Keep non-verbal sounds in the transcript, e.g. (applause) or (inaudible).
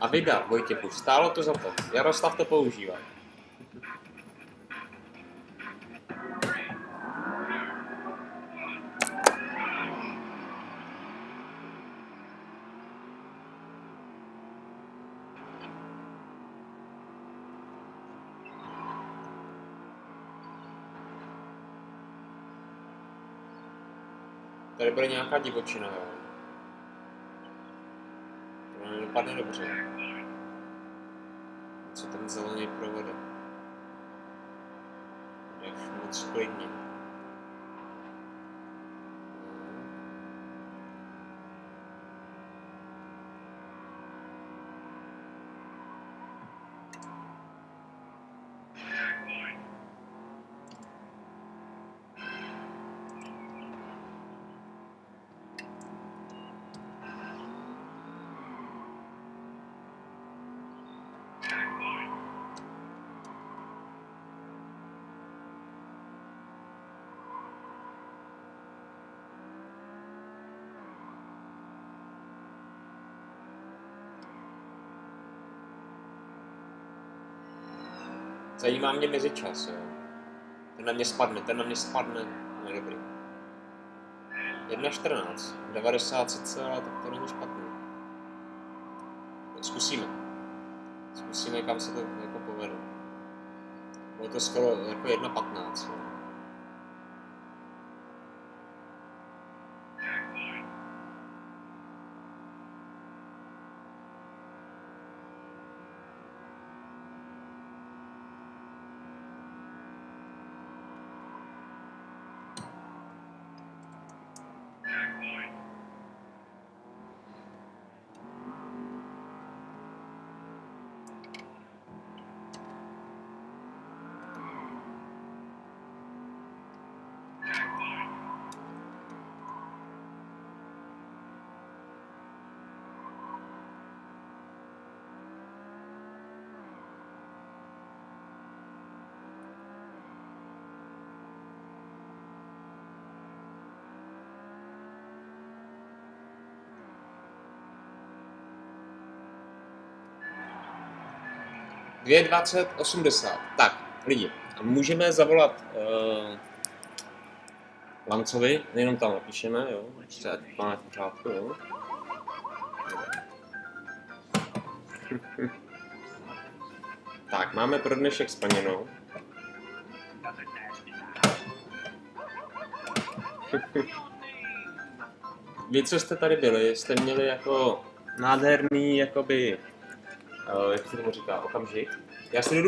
A vydat, Vojtěchu, stálo to za to. Jaroslav to používá. Tady bude nějaká divočina, jo. To nedopadne dobře. Co ten zelený provede? Jak moc klidně. Zajímá mě mezičas, jo. Ten na mě spadne, ten na mě spadne. No dobrý. 1.14, 90 cca, tak to není špatný. Zkusíme. Zkusíme, kam se to jako povede. Bylo to skoro jako 1.15. jo. Dvě 20, 80. Tak, lidi, můžeme zavolat uh, Lancovi, jenom tam napíšeme, jo, se ať máme v pořádku, jo. (laughs) tak, máme pro dnešek splněno. (laughs) Vy, co jste tady byli, jste měli jako nádherný, jakoby, uh, jak se tomu říká, okamžik. Já si jdu